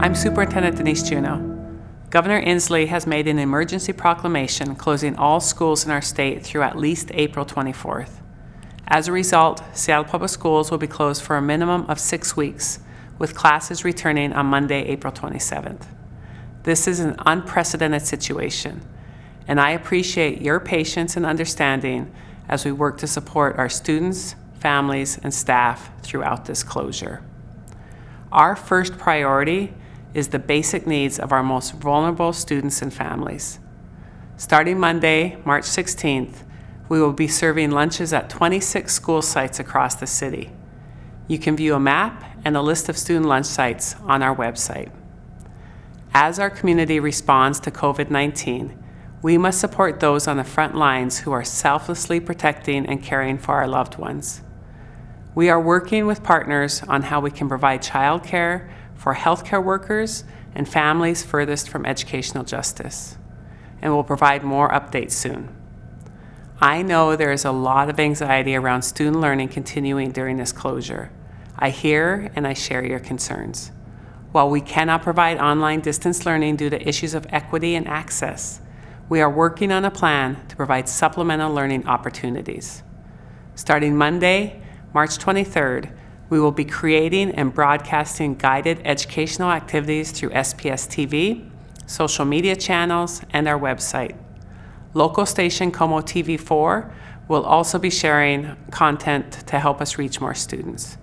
I'm Superintendent Denise Juneau. Governor Inslee has made an emergency proclamation closing all schools in our state through at least April 24th. As a result, Seattle Public Schools will be closed for a minimum of six weeks, with classes returning on Monday, April 27th. This is an unprecedented situation, and I appreciate your patience and understanding as we work to support our students, families, and staff throughout this closure. Our first priority is the basic needs of our most vulnerable students and families. Starting Monday, March 16th, we will be serving lunches at 26 school sites across the city. You can view a map and a list of student lunch sites on our website. As our community responds to COVID-19, we must support those on the front lines who are selflessly protecting and caring for our loved ones. We are working with partners on how we can provide childcare for healthcare workers and families furthest from educational justice, and we'll provide more updates soon. I know there is a lot of anxiety around student learning continuing during this closure. I hear and I share your concerns. While we cannot provide online distance learning due to issues of equity and access, we are working on a plan to provide supplemental learning opportunities. Starting Monday, March 23rd, we will be creating and broadcasting guided educational activities through SPS TV, social media channels, and our website. Local station KOMO TV4 will also be sharing content to help us reach more students.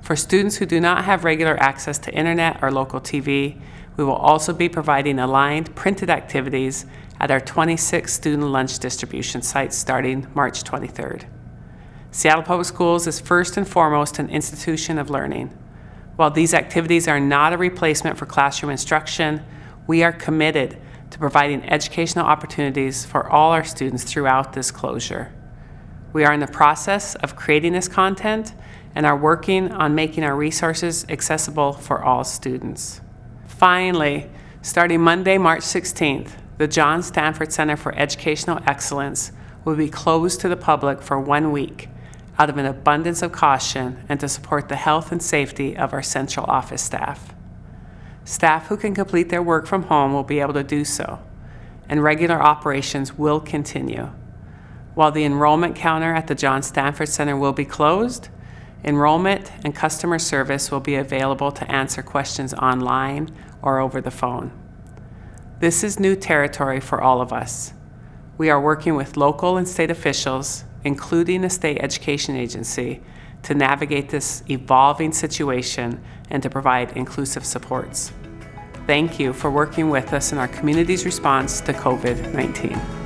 For students who do not have regular access to internet or local TV, we will also be providing aligned printed activities at our 26 student lunch distribution sites starting March 23rd. Seattle Public Schools is first and foremost an institution of learning. While these activities are not a replacement for classroom instruction, we are committed to providing educational opportunities for all our students throughout this closure. We are in the process of creating this content and are working on making our resources accessible for all students. Finally, starting Monday, March 16th, the John Stanford Center for Educational Excellence will be closed to the public for one week out of an abundance of caution and to support the health and safety of our central office staff. Staff who can complete their work from home will be able to do so, and regular operations will continue. While the enrollment counter at the John Stanford Center will be closed, enrollment and customer service will be available to answer questions online or over the phone. This is new territory for all of us. We are working with local and state officials, including the state education agency, to navigate this evolving situation and to provide inclusive supports. Thank you for working with us in our community's response to COVID-19.